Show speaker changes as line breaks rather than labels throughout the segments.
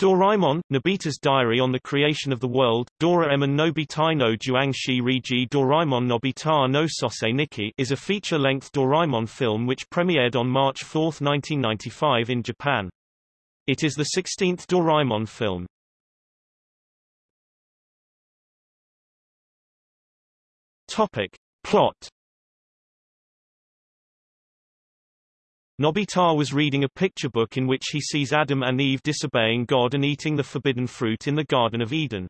Doraemon, Nobita's Diary on the Creation of the World, Doraemon Nobita no Juangshi Riji Doraemon Nobita no Sosei Nikki is a feature-length Doraemon film which premiered on March 4, 1995 in Japan. It is the 16th Doraemon film. Topic. Plot Nobita was reading a picture book in which he sees Adam and Eve disobeying God and eating the forbidden fruit in the Garden of Eden.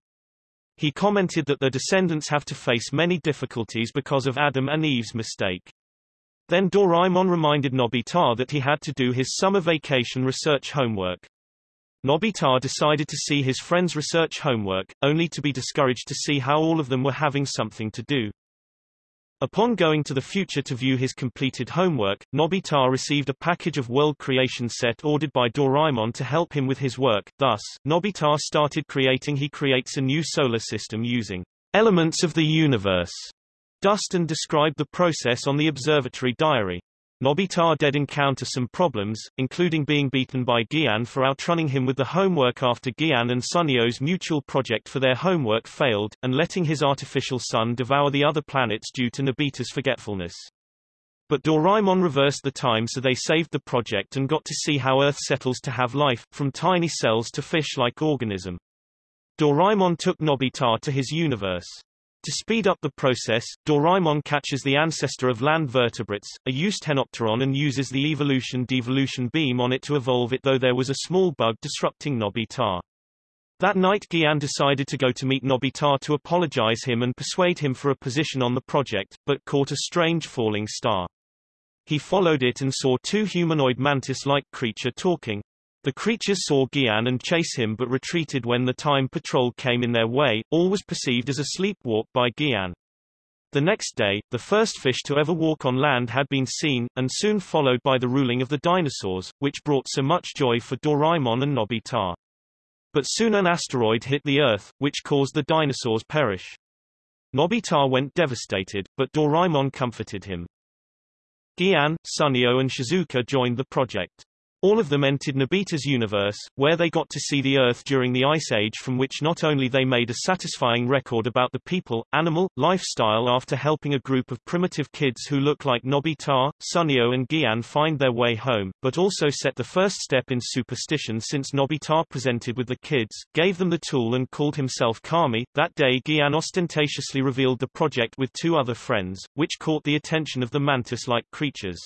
He commented that their descendants have to face many difficulties because of Adam and Eve's mistake. Then Doraemon reminded Nobita that he had to do his summer vacation research homework. Nobita decided to see his friends' research homework, only to be discouraged to see how all of them were having something to do. Upon going to the future to view his completed homework, Nobita received a package of world creation set ordered by Doraemon to help him with his work. Thus, Nobita started creating he creates a new solar system using elements of the universe. Dustin described the process on the observatory diary. Nobita did encounter some problems, including being beaten by Gian for outrunning him with the homework after Gian and Suneo's mutual project for their homework failed, and letting his artificial sun devour the other planets due to Nobita's forgetfulness. But Doraemon reversed the time so they saved the project and got to see how Earth settles to have life, from tiny cells to fish-like organism. Doraemon took Nobita to his universe. To speed up the process, Doraemon catches the ancestor of land vertebrates, a Eusthenopteron and uses the evolution-devolution beam on it to evolve it though there was a small bug disrupting Nobita. That night Gian decided to go to meet Nobita to apologize him and persuade him for a position on the project, but caught a strange falling star. He followed it and saw two humanoid mantis-like creature talking, the creatures saw Gian and chase him but retreated when the time patrol came in their way, all was perceived as a sleepwalk by Gian. The next day, the first fish to ever walk on land had been seen, and soon followed by the ruling of the dinosaurs, which brought so much joy for Doraemon and Nobita. But soon an asteroid hit the Earth, which caused the dinosaurs perish. Nobita went devastated, but Doraemon comforted him. Gian, Suneo and Shizuka joined the project. All of them entered Nobita's universe, where they got to see the Earth during the Ice Age from which not only they made a satisfying record about the people, animal, lifestyle after helping a group of primitive kids who look like Nobita, Suneo and Gian find their way home, but also set the first step in superstition since Nobita presented with the kids, gave them the tool and called himself Kami. That day Gian ostentatiously revealed the project with two other friends, which caught the attention of the mantis-like creatures.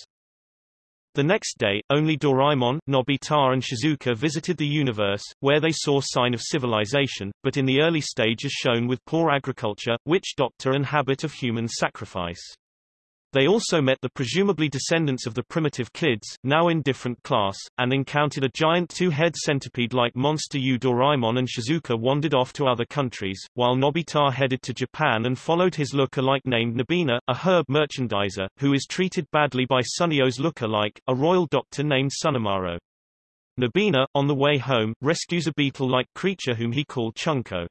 The next day, only Doraemon, Nobita and Shizuka visited the universe, where they saw sign of civilization, but in the early stage as shown with poor agriculture, witch doctor and habit of human sacrifice. They also met the presumably descendants of the primitive kids, now in different class, and encountered a giant two-head centipede-like monster Yu Doraemon and Shizuka wandered off to other countries, while Nobita headed to Japan and followed his look-alike named Nabina, a herb merchandiser, who is treated badly by Suneo's look-alike, a royal doctor named Sunamaro. Nabina, on the way home, rescues a beetle-like creature whom he called Chunko.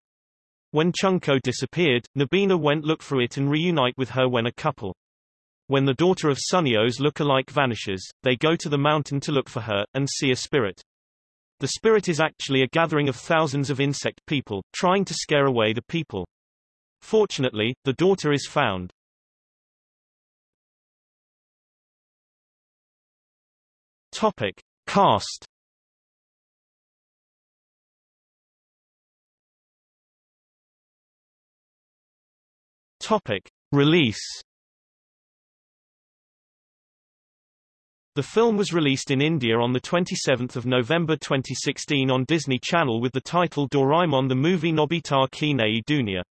When Chunko disappeared, Nabina went look for it and reunite with her when a couple. When the daughter of Suneo's look-alike vanishes, they go to the mountain to look for her, and see a spirit. The spirit is actually a gathering of thousands of insect people, trying to scare away the people. Fortunately, the daughter is found. Topic. Cast Topic. Release The film was released in India on 27 November 2016 on Disney Channel with the title Doraemon the Movie Nobita Kinei Dunia.